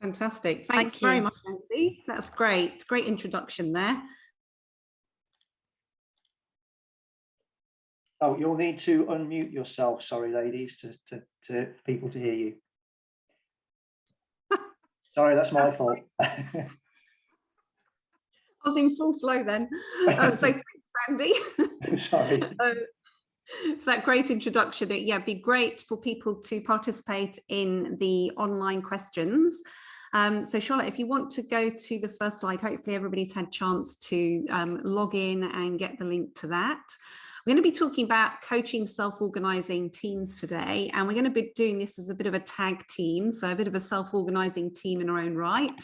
Fantastic. Thanks Thank very you. much, Andy. That's great. Great introduction there. Oh, you'll need to unmute yourself, sorry, ladies, to, to, to people to hear you. Sorry, that's my That's fault. I was in full flow then. Um, so thanks, Andy. Sorry. Uh, that great introduction. It, yeah, it'd be great for people to participate in the online questions. Um, so Charlotte, if you want to go to the first slide, hopefully everybody's had chance to um, log in and get the link to that. We're going to be talking about coaching self-organizing teams today, and we're going to be doing this as a bit of a tag team, so a bit of a self-organizing team in our own right.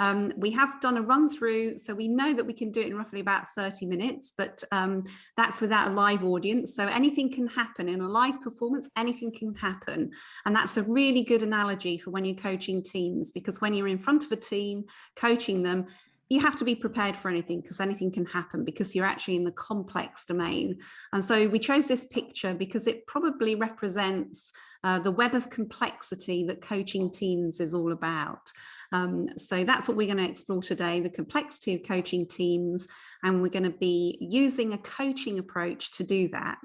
Um, we have done a run through, so we know that we can do it in roughly about 30 minutes, but um, that's without a live audience. So anything can happen in a live performance, anything can happen. And that's a really good analogy for when you're coaching teams, because when you're in front of a team, coaching them, you have to be prepared for anything because anything can happen because you're actually in the complex domain. And so we chose this picture because it probably represents uh, the web of complexity that coaching teams is all about. Um, so that's what we're going to explore today, the complexity of coaching teams, and we're going to be using a coaching approach to do that.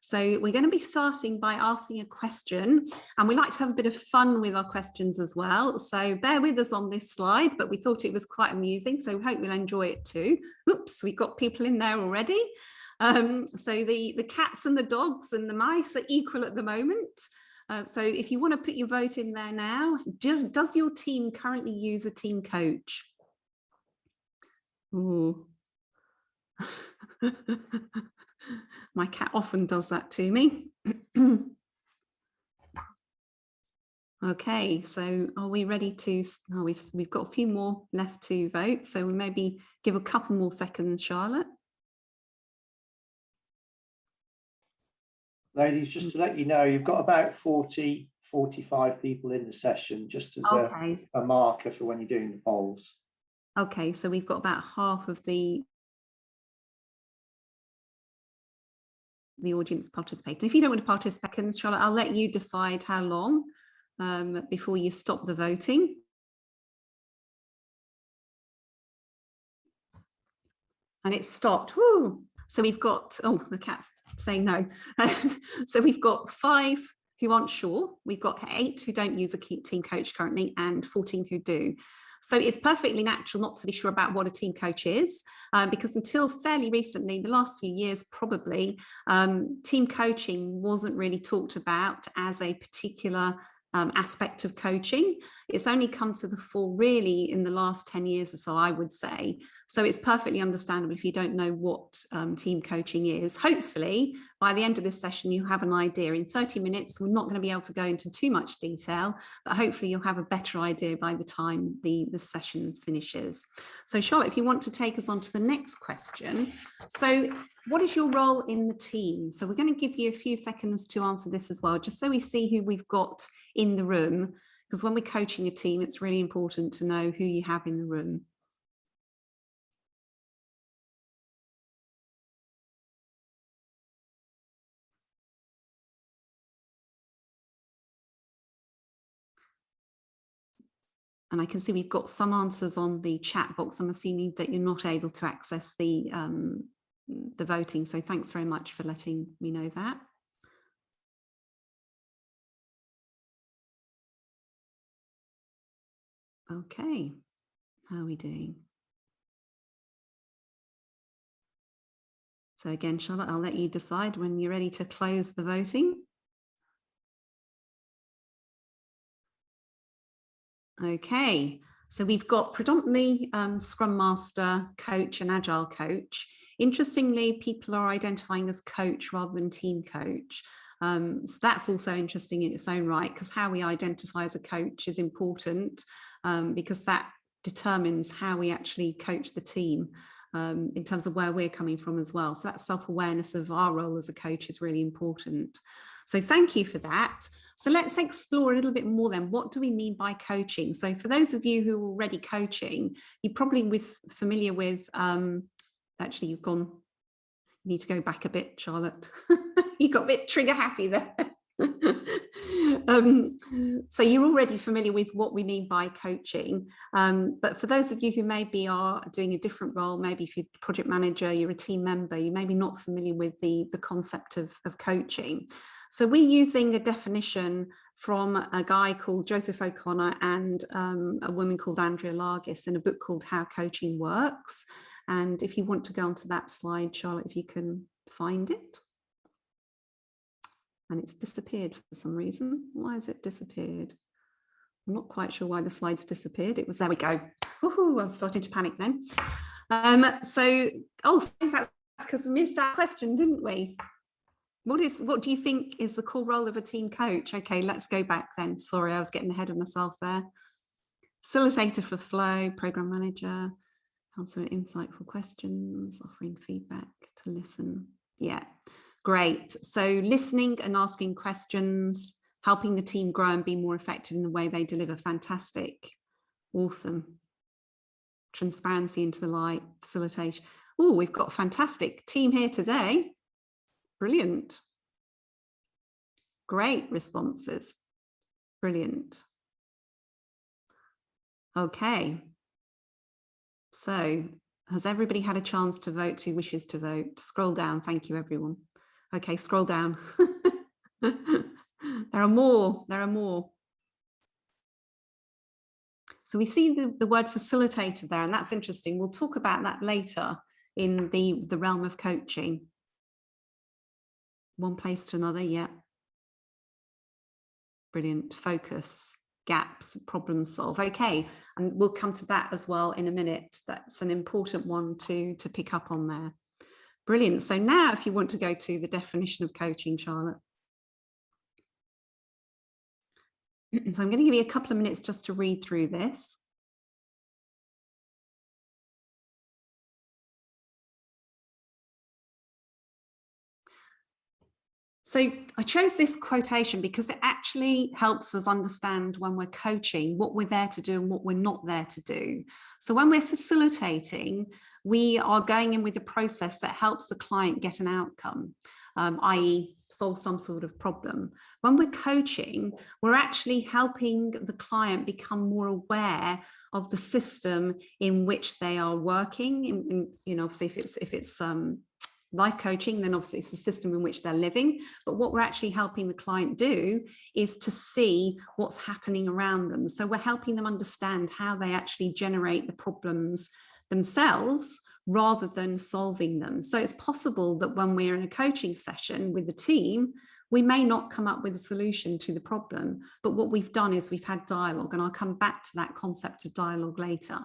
So we're going to be starting by asking a question, and we like to have a bit of fun with our questions as well. So bear with us on this slide, but we thought it was quite amusing, so we hope you'll enjoy it too. Oops, we've got people in there already. Um, so the, the cats and the dogs and the mice are equal at the moment. Uh, so if you want to put your vote in there now, does, does your team currently use a team coach? Ooh. My cat often does that to me. okay, so are we ready to, oh, we've, we've got a few more left to vote, so we maybe give a couple more seconds, Charlotte. Ladies, just to let you know, you've got about 40, 45 people in the session, just as a, Okay, a marker for when you're doing the polls. okay, so we've got about half of the the audience participating. If you don't want to participate, Charlotte, I'll let you decide how long um, before you stop the voting. And it stopped. Woo! So we've got, oh, the cat's saying no. so we've got five who aren't sure. We've got eight who don't use a team coach currently and 14 who do. So it's perfectly natural not to be sure about what a team coach is, uh, because until fairly recently, the last few years probably, um, team coaching wasn't really talked about as a particular um, aspect of coaching. It's only come to the fore really in the last 10 years or so, I would say. So it's perfectly understandable if you don't know what um, team coaching is. Hopefully, by the end of this session, you have an idea. In 30 minutes, we're not going to be able to go into too much detail, but hopefully you'll have a better idea by the time the, the session finishes. So Charlotte, if you want to take us on to the next question. So what is your role in the team? So we're going to give you a few seconds to answer this as well, just so we see who we've got in the room. Because when we're coaching a team, it's really important to know who you have in the room. And I can see we've got some answers on the chat box. I'm assuming that you're not able to access the um, the voting. So thanks very much for letting me know that. Okay, how are we doing? So again, Charlotte, I'll let you decide when you're ready to close the voting. Okay, so we've got predominantly um, Scrum Master, Coach and Agile Coach. Interestingly, people are identifying as coach rather than team coach. Um, so that's also interesting in its own right, because how we identify as a coach is important um, because that determines how we actually coach the team um, in terms of where we're coming from as well. So that self-awareness of our role as a coach is really important. So thank you for that. So let's explore a little bit more then. What do we mean by coaching? So for those of you who are already coaching, you're probably with familiar with, um, actually you've gone, you need to go back a bit, Charlotte. you got a bit trigger happy there. um, so you're already familiar with what we mean by coaching, um, but for those of you who maybe are doing a different role, maybe if you're project manager, you're a team member, you may be not familiar with the, the concept of, of coaching. So we're using a definition from a guy called Joseph O'Connor and um, a woman called Andrea Lages in a book called How Coaching Works. And if you want to go onto that slide, Charlotte, if you can find it and it's disappeared for some reason. Why has it disappeared? I'm not quite sure why the slides disappeared. It was, there we go. Ooh, I was starting to panic then. Um, so, oh, that's because we missed that question, didn't we? What is, what do you think is the core role of a team coach? Okay, let's go back then. Sorry, I was getting ahead of myself there. Facilitator for flow, program manager, answering insightful questions, offering feedback to listen. Yeah, Great. So listening and asking questions, helping the team grow and be more effective in the way they deliver. Fantastic. Awesome. Transparency into the light, facilitation. Oh, we've got a fantastic team here today. Brilliant. Great responses. Brilliant. Okay. So has everybody had a chance to vote who wishes to vote? Scroll down. Thank you, everyone. Okay, scroll down. there are more, there are more. So we see the, the word facilitator there, and that's interesting. We'll talk about that later in the, the realm of coaching. One place to another, yeah. Brilliant, focus, gaps, problem solve. Okay, and we'll come to that as well in a minute. That's an important one to, to pick up on there. Brilliant. So now if you want to go to the definition of coaching, Charlotte. So I'm going to give you a couple of minutes just to read through this. So I chose this quotation because it actually helps us understand when we're coaching what we're there to do and what we're not there to do. So when we're facilitating, we are going in with a process that helps the client get an outcome, um, i.e. solve some sort of problem. When we're coaching, we're actually helping the client become more aware of the system in which they are working. In, in, you know, obviously if it's, if it's um, life coaching, then obviously it's the system in which they're living. But what we're actually helping the client do is to see what's happening around them. So we're helping them understand how they actually generate the problems themselves rather than solving them. So it's possible that when we're in a coaching session with the team, we may not come up with a solution to the problem, but what we've done is we've had dialogue and I'll come back to that concept of dialogue later.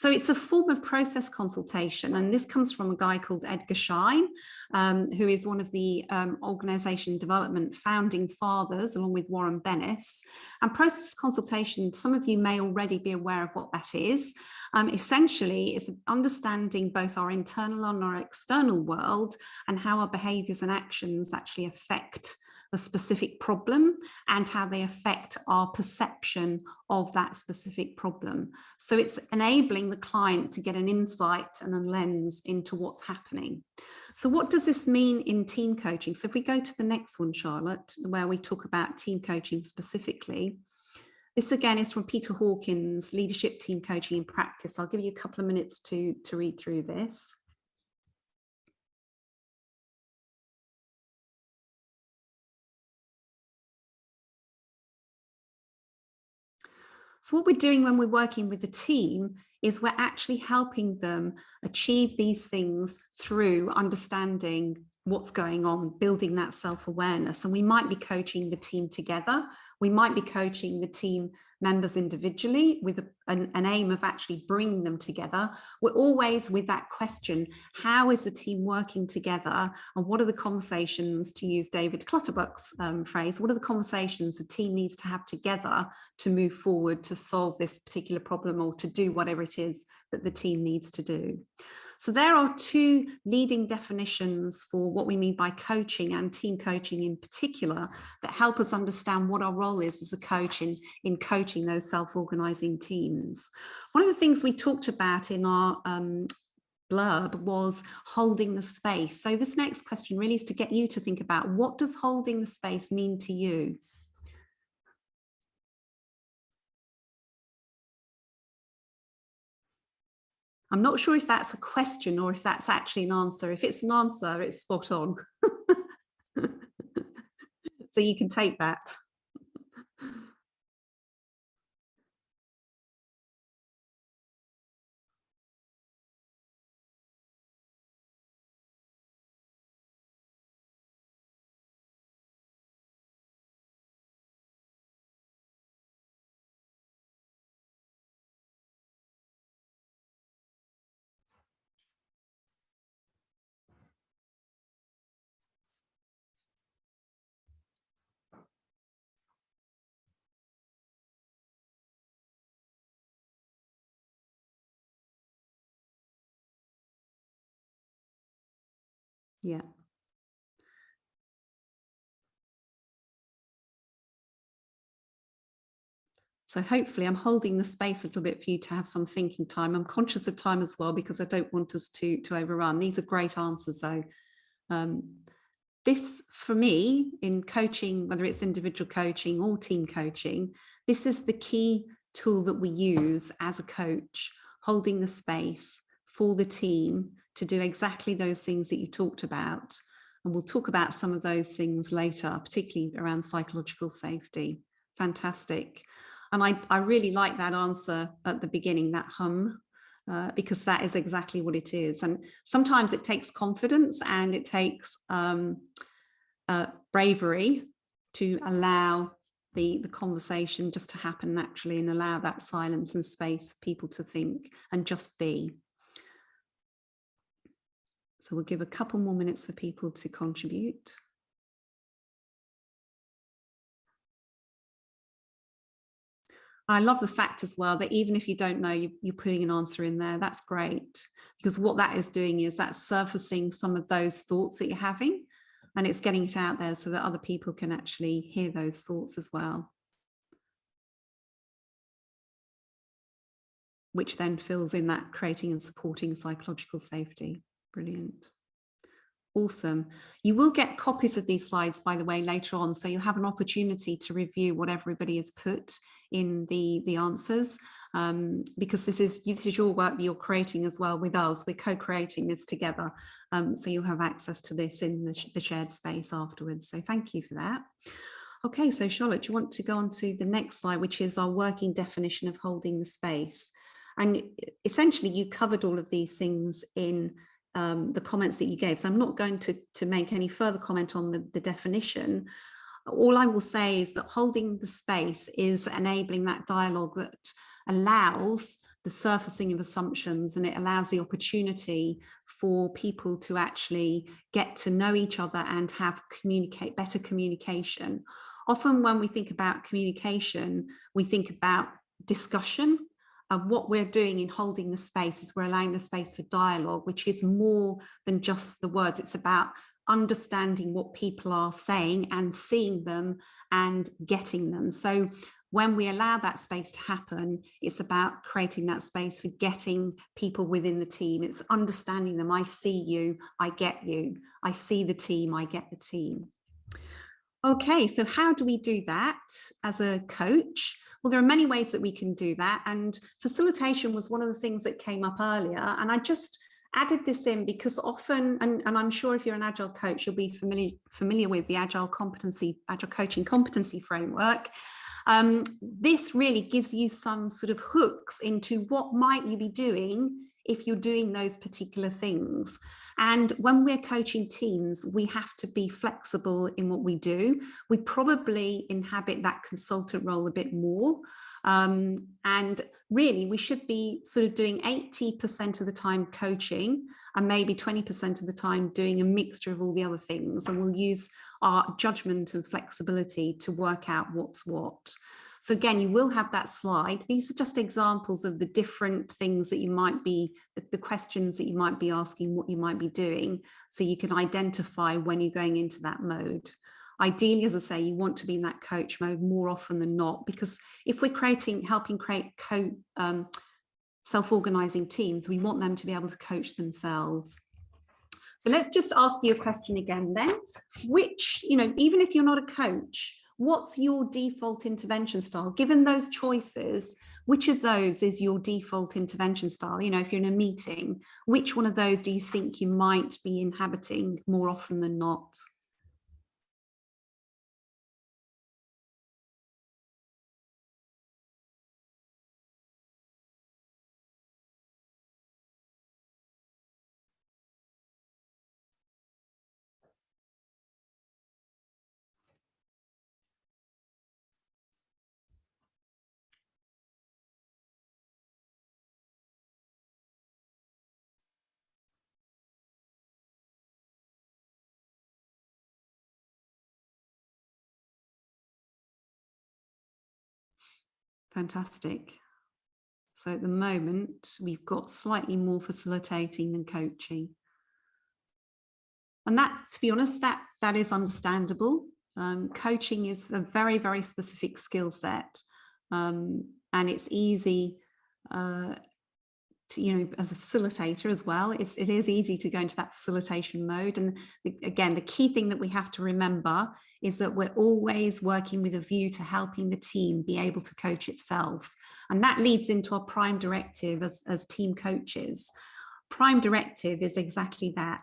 So it's a form of process consultation, and this comes from a guy called Edgar Schein, um, who is one of the um, organization development founding fathers, along with Warren Bennis. And process consultation, some of you may already be aware of what that is. Um, essentially, it's understanding both our internal and our external world and how our behaviors and actions actually affect the specific problem and how they affect our perception of that specific problem. So it's enabling the client to get an insight and a lens into what's happening. So what does this mean in team coaching? So if we go to the next one, Charlotte, where we talk about team coaching specifically, this again is from Peter Hawkins, Leadership Team Coaching in Practice. I'll give you a couple of minutes to, to read through this. So what we're doing when we're working with a team is we're actually helping them achieve these things through understanding what's going on, building that self-awareness. And we might be coaching the team together. We might be coaching the team members individually with a, an, an, aim of actually bringing them together. We're always with that question, how is the team working together? And what are the conversations, to use David Clutterbuck's um, phrase, what are the conversations the team needs to have together to move forward to solve this particular problem or to do whatever it is that the team needs to do. So there are two leading definitions for what we mean by coaching and team coaching in particular that help us understand what our role is as a coach in, in coaching those self-organizing teams. One of the things we talked about in our um, blurb was holding the space. So this next question really is to get you to think about what does holding the space mean to you? I'm not sure if that's a question or if that's actually an answer. If it's an answer, it's spot on. so you can take that. Yeah. So hopefully I'm holding the space a little bit for you to have some thinking time. I'm conscious of time as well because I don't want us to, to overrun. These are great answers though. Um, this for me in coaching, whether it's individual coaching or team coaching, this is the key tool that we use as a coach, holding the space for the team to do exactly those things that you talked about. And we'll talk about some of those things later, particularly around psychological safety. Fantastic. And I, I really like that answer at the beginning, that hum, uh, because that is exactly what it is. And sometimes it takes confidence and it takes um, uh, bravery to allow the, the conversation just to happen naturally and allow that silence and space for people to think and just be. So we'll give a couple more minutes for people to contribute. I love the fact as well that even if you don't know, you, you're putting an answer in there. That's great because what that is doing is that's surfacing some of those thoughts that you're having and it's getting it out there so that other people can actually hear those thoughts as well. Which then fills in that creating and supporting psychological safety. Brilliant. Awesome. You will get copies of these slides, by the way, later on. So you'll have an opportunity to review what everybody has put in the, the answers, um, because this is, this is your work that you're creating as well with us. We're co-creating this together. Um, so you'll have access to this in the, the shared space afterwards. So thank you for that. Okay, so Charlotte, do you want to go on to the next slide, which is our working definition of holding the space? And essentially you covered all of these things in um, the comments that you gave. So I'm not going to, to make any further comment on the, the definition. All I will say is that holding the space is enabling that dialogue that allows the surfacing of assumptions and it allows the opportunity for people to actually get to know each other and have communicate better communication. Often when we think about communication, we think about discussion and what we're doing in holding the space is we're allowing the space for dialogue, which is more than just the words. It's about understanding what people are saying and seeing them and getting them. So when we allow that space to happen, it's about creating that space for getting people within the team. It's understanding them. I see you, I get you. I see the team, I get the team. Okay, so how do we do that as a coach? Well, there are many ways that we can do that. And facilitation was one of the things that came up earlier. And I just added this in because often, and, and I'm sure if you're an agile coach, you'll be familiar, familiar with the agile competency, agile coaching competency framework. Um, this really gives you some sort of hooks into what might you be doing if you're doing those particular things. And when we're coaching teams, we have to be flexible in what we do. We probably inhabit that consultant role a bit more. Um, and really, we should be sort of doing 80% of the time coaching and maybe 20% of the time doing a mixture of all the other things. And we'll use our judgment and flexibility to work out what's what. So again, you will have that slide. These are just examples of the different things that you might be, the, questions that you might be asking, what you might be doing, so you can identify when you're going into that mode. Ideally, as I say, you want to be in that coach mode more often than not, because if we're creating, helping create co um, self-organizing teams, we want them to be able to coach themselves. So let's just ask you a question again then, which, you know, even if you're not a coach, what's your default intervention style? Given those choices, which of those is your default intervention style? You know, if you're in a meeting, which one of those do you think you might be inhabiting more often than not? Fantastic. So at the moment, we've got slightly more facilitating than coaching. And that, to be honest, that, that is understandable. Um, coaching is a very, very specific skill set. Um, and it's easy uh, you know, as a facilitator as well, it's, it is easy to go into that facilitation mode. And the, again, the key thing that we have to remember is that we're always working with a view to helping the team be able to coach itself. And that leads into our prime directive as, as team coaches. Prime directive is exactly that,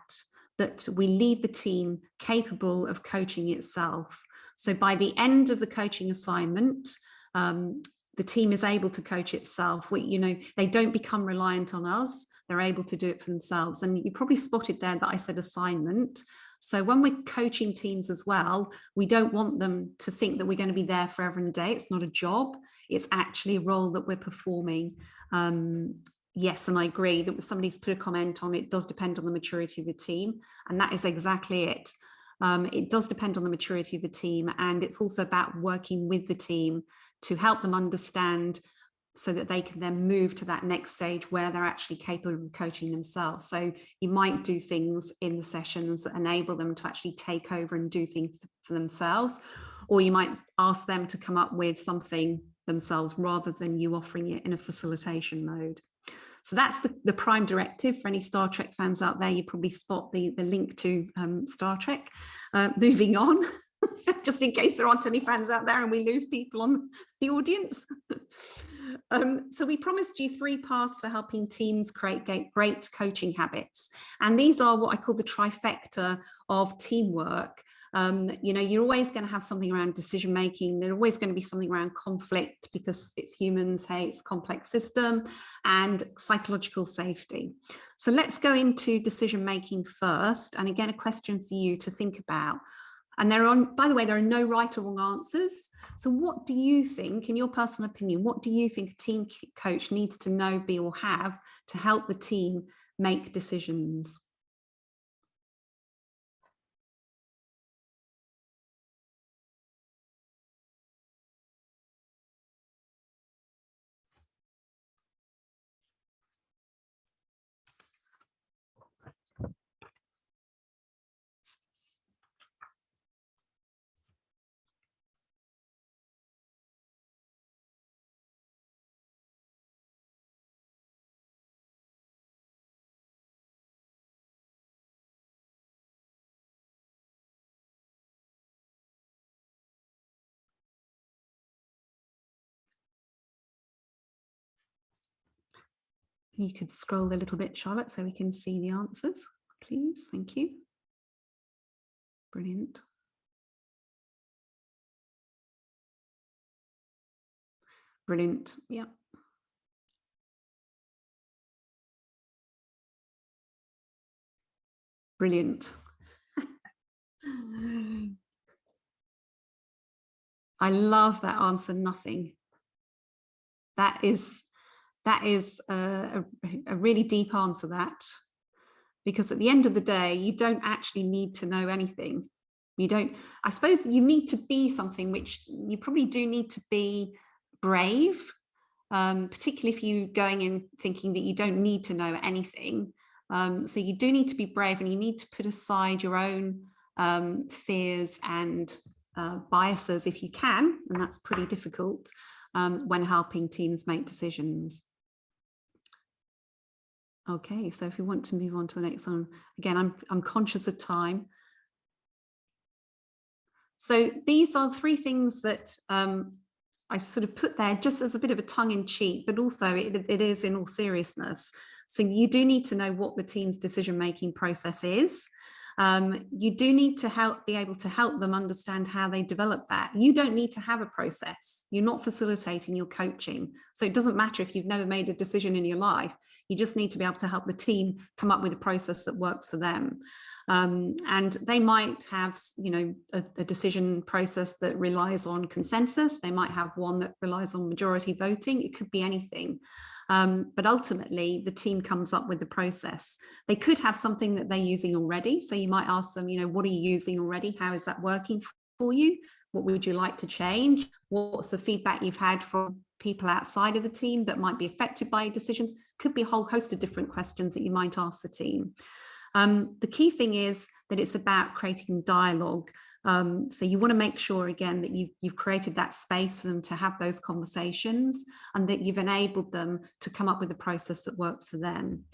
that we leave the team capable of coaching itself. So by the end of the coaching assignment, um, the team is able to coach itself. We, you know, they don't become reliant on us. They're able to do it for themselves. And you probably spotted there that I said assignment. So when we're coaching teams as well, we don't want them to think that we're going to be there forever and a day. It's not a job. It's actually a role that we're performing. Um, yes, and I agree that somebody's put a comment on it does depend on the maturity of the team. And that is exactly it. Um, it does depend on the maturity of the team and it's also about working with the team to help them understand so that they can then move to that next stage where they're actually capable of coaching themselves. So you might do things in the sessions that enable them to actually take over and do things for themselves, or you might ask them to come up with something themselves rather than you offering it in a facilitation mode. So that's the, the prime directive for any Star Trek fans out there. You probably spot the, the link to um, Star Trek. Uh, moving on. just in case there aren't any fans out there and we lose people on the audience. um, so we promised you three paths for helping teams create great coaching habits. And these are what I call the trifecta of teamwork. Um, you know, you're always going to have something around decision making. There's always going to be something around conflict because it's humans, hey, it's a complex system and psychological safety. So let's go into decision making first. And again, a question for you to think about. And there are, by the way, there are no right or wrong answers. So what do you think, in your personal opinion, what do you think a team coach needs to know, be or have to help the team make decisions? You could scroll a little bit, Charlotte, so we can see the answers, please. Thank you. Brilliant. Brilliant. Yeah. Brilliant. I love that answer, nothing. That is that is a, a, really deep answer that because at the end of the day you don't actually need to know anything. You don't i suppose you need to be something which you probably do need to be brave um, particularly if you're going in thinking that you don't need to know anything. Um, so you do need to be brave and you need to put aside your own um, fears and uh, biases if you can and that's pretty difficult um, when helping teams make decisions Okay, so if you want to move on to the next one, again, I'm, I'm conscious of time. So these are three things that um, I've sort of put there just as a bit of a tongue in cheek, but also it, it is in all seriousness. So you do need to know what the team's decision-making process is. Um, you do need to help be able to help them understand how they develop that. You don't need to have a process. You're not facilitating your coaching. So it doesn't matter if you've never made a decision in your life. You just need to be able to help the team come up with a process that works for them. Um, and they might have, you know, a, a, decision process that relies on consensus. They might have one that relies on majority voting. It could be anything. Um, but ultimately, the team comes up with the process. They could have something that they're using already. So you might ask them, you know, what are you using already? How is that working for you? What would you like to change? What's the feedback you've had from people outside of the team that might be affected by decisions? Could be a whole host of different questions that you might ask the team. Um, the key thing is that it's about creating dialogue. Um, so you want to make sure again that you, you've created that space for them to have those conversations and that you've enabled them to come up with a process that works for them.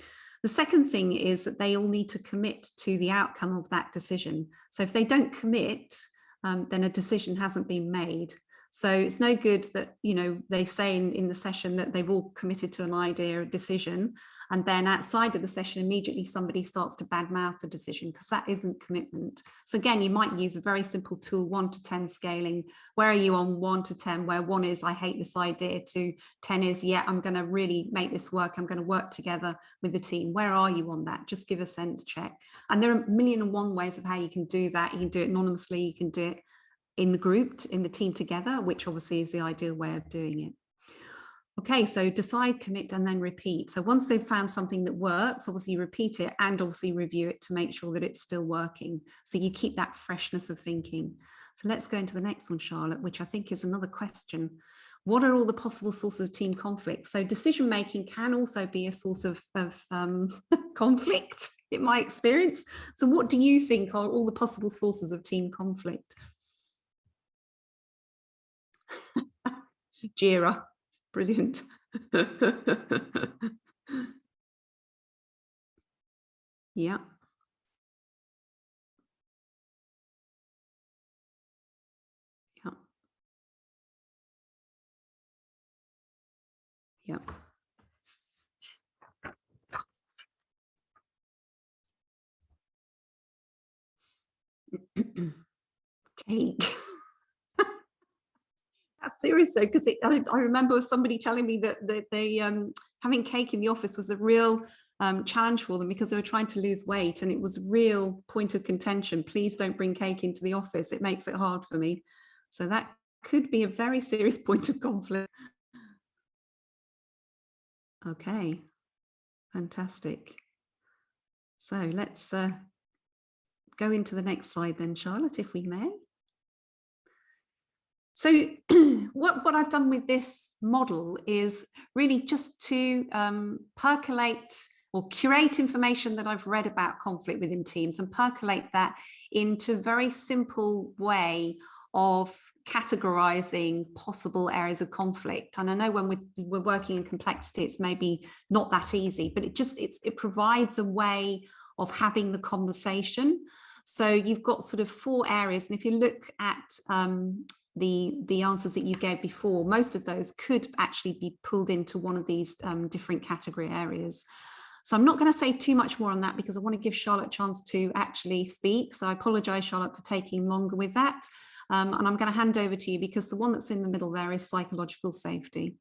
The second thing is that they all need to commit to the outcome of that decision. So if they don't commit, um, then a decision hasn't been made. So it's no good that, you know, they say in, in the session that they've all committed to an idea, a decision, and then outside of the session, immediately somebody starts to badmouth the decision because that isn't commitment. So again, you might use a very simple tool, one to 10 scaling. Where are you on one to 10, where one is, I hate this idea to 10 is, yeah, I'm going to really make this work. I'm going to work together with the team. Where are you on that? Just give a sense check. And there are a million and one ways of how you can do that. You can do it anonymously. You can do it in the group, in the team together, which obviously is the ideal way of doing it. Okay, so decide, commit, and then repeat. So once they've found something that works, obviously repeat it and obviously review it to make sure that it's still working. So you keep that freshness of thinking. So let's go into the next one, Charlotte, which I think is another question. What are all the possible sources of team conflict? So decision making can also be a source of, of um, conflict in my experience. So what do you think are all the possible sources of team conflict? Jira, brilliant. yeah. Yeah. Yeah. Cake. That's serious though, because I, I, remember somebody telling me that, that they um, having cake in the office was a real um, challenge for them because they were trying to lose weight and it was a real point of contention. Please don't bring cake into the office. It makes it hard for me. So that could be a very serious point of conflict. Okay, fantastic. So let's uh, go into the next slide then, Charlotte, if we may. So what, what I've done with this model is really just to um, percolate or curate information that I've read about conflict within teams and percolate that into a very simple way of categorizing possible areas of conflict. And I know when we're, we're working in complexity, it's maybe not that easy, but it just it's, it provides a way of having the conversation. So you've got sort of four areas. And if you look at um, the the answers that you gave before most of those could actually be pulled into one of these um, different category areas. So I'm not going to say too much more on that because I want to give Charlotte a chance to actually speak. So I apologize Charlotte for taking longer with that. Um, and I'm going to hand over to you because the one that's in the middle there is psychological safety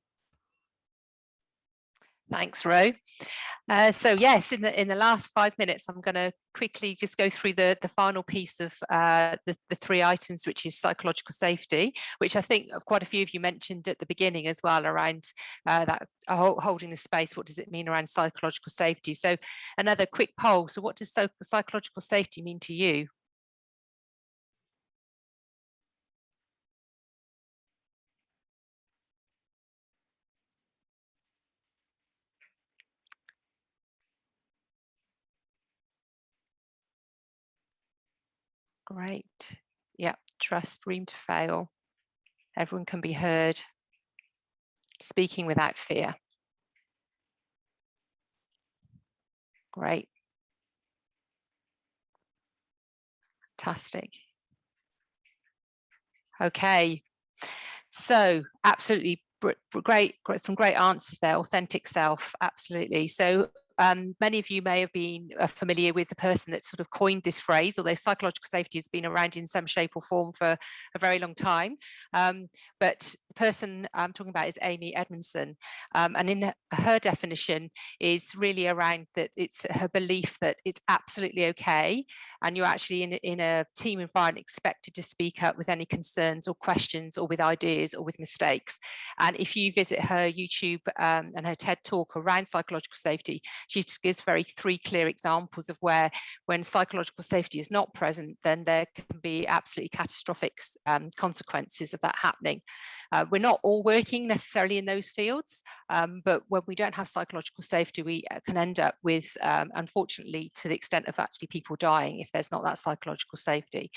Thanks, Ro. Uh, so yes, in the in the last five minutes, I'm going to quickly just go through the the final piece of uh, the the three items, which is psychological safety, which I think quite a few of you mentioned at the beginning as well around uh, that uh, holding the space. What does it mean around psychological safety? So another quick poll. So what does psychological safety mean to you? Great. Yeah, trust, room to fail. Everyone can be heard. Speaking without fear. Great. Fantastic. Okay, so absolutely great, great, some great answers there. Authentic self, absolutely. So um, many of you may have been uh, familiar with the person that sort of coined this phrase, although psychological safety has been around in some shape or form for a very long time. Um, but the person I'm talking about is Amy Edmondson. Um, and in her definition is really around that it's her belief that it's absolutely okay. And you're actually in, in a team environment expected to speak up with any concerns or questions or with ideas or with mistakes. And if you visit her YouTube um, and her TED talk around psychological safety, she gives very three clear examples of where when psychological safety is not present, then there can be absolutely catastrophic um, consequences of that happening. Uh, we're not all working necessarily in those fields, um, but when we don't have psychological safety, we uh, can end up with, um, unfortunately, to the extent of actually people dying if there's not that psychological safety.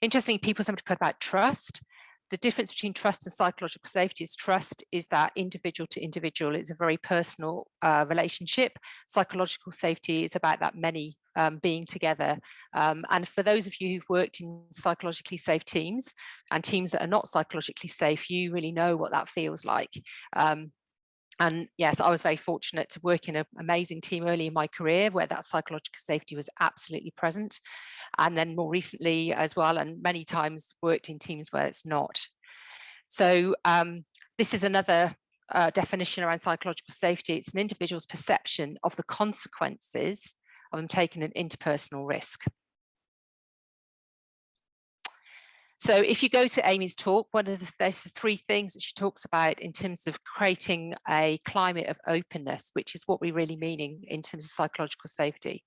Interesting, people somebody put about trust. The difference between trust and psychological safety is trust is that individual to individual. It's a very personal uh, relationship. Psychological safety is about that many um, being together um, and for those of you who've worked in psychologically safe teams and teams that are not psychologically safe you really know what that feels like um, and yes, I was very fortunate to work in an amazing team early in my career where that psychological safety was absolutely present. And then more recently as well, and many times worked in teams where it's not. So um, this is another uh, definition around psychological safety. It's an individual's perception of the consequences of them taking an interpersonal risk. So if you go to Amy's talk, one of the there's three things that she talks about in terms of creating a climate of openness, which is what we're really meaning in terms of psychological safety.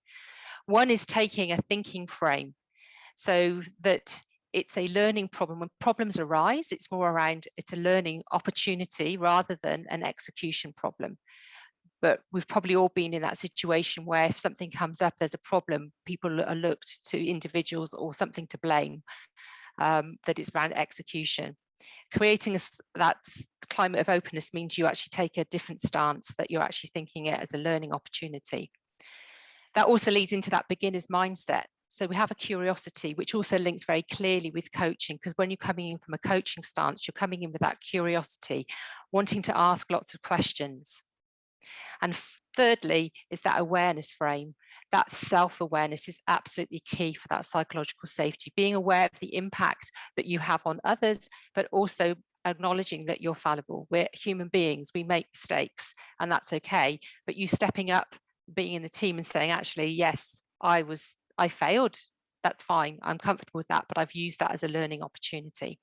One is taking a thinking frame so that it's a learning problem. When problems arise, it's more around it's a learning opportunity rather than an execution problem. But we've probably all been in that situation where if something comes up, there's a problem, people are looked to individuals or something to blame um, that is around execution. Creating a, that climate of openness means you actually take a different stance, that you're actually thinking it as a learning opportunity. That also leads into that beginner's mindset. So we have a curiosity, which also links very clearly with coaching, because when you're coming in from a coaching stance, you're coming in with that curiosity, wanting to ask lots of questions. And thirdly, is that awareness frame that self-awareness is absolutely key for that psychological safety, being aware of the impact that you have on others, but also acknowledging that you're fallible. We're human beings, we make mistakes and that's okay. But you stepping up, being in the team and saying, actually, yes, I was, I failed. That's fine. I'm comfortable with that, but I've used that as a learning opportunity.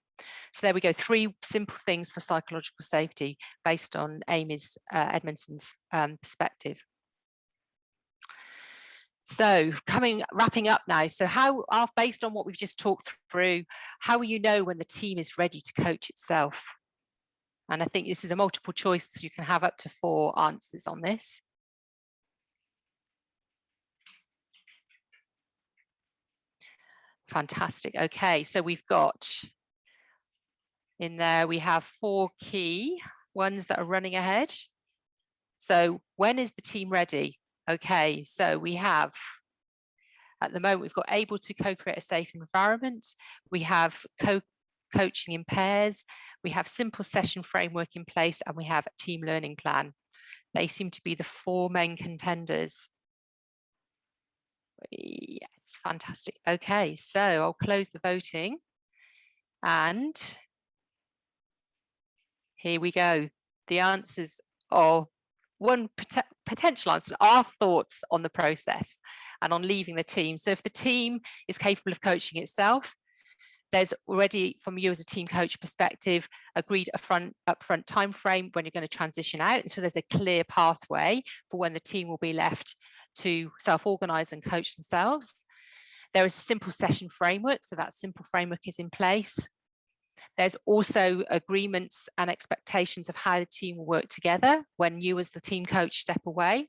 So there we go, three simple things for psychological safety based on Amy's uh, Edmondson's um, perspective. So coming, wrapping up now. So how, uh, based on what we've just talked through, how will you know when the team is ready to coach itself? And I think this is a multiple choice. So you can have up to four answers on this. Fantastic. Okay, so we've got in there, we have four key ones that are running ahead. So when is the team ready? Okay, so we have, at the moment, we've got able to co-create a safe environment. We have co-coaching in pairs. We have simple session framework in place and we have a team learning plan. They seem to be the four main contenders. Yes, fantastic. Okay, so I'll close the voting and here we go. The answers are one pot potential answer, our thoughts on the process and on leaving the team. So if the team is capable of coaching itself, there's already from you as a team coach perspective agreed a front upfront time frame when you're going to transition out and so there's a clear pathway for when the team will be left to self-organize and coach themselves there is a simple session framework so that simple framework is in place there's also agreements and expectations of how the team will work together when you as the team coach step away.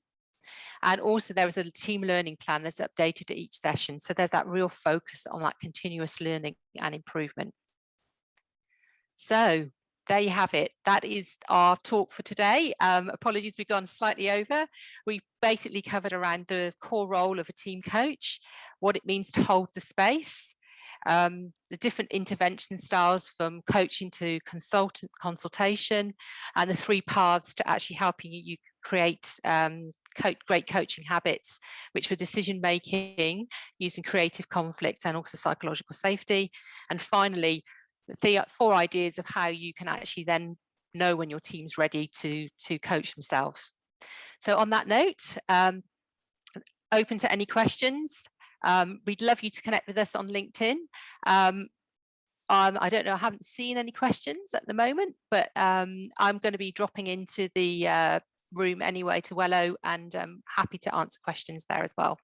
And also there is a team learning plan that's updated at each session. So there's that real focus on that continuous learning and improvement. So there you have it. That is our talk for today. Um, apologies, we've gone slightly over. We basically covered around the core role of a team coach, what it means to hold the space, um, the different intervention styles from coaching to consultant consultation and the three paths to actually helping you create um, co great coaching habits, which were decision making using creative conflict and also psychological safety. And finally, the four ideas of how you can actually then know when your team's ready to, to coach themselves. So on that note, um, open to any questions. Um, we'd love you to connect with us on LinkedIn. Um, um, I don't know, I haven't seen any questions at the moment, but um, I'm going to be dropping into the uh, room anyway to Wello and um, happy to answer questions there as well.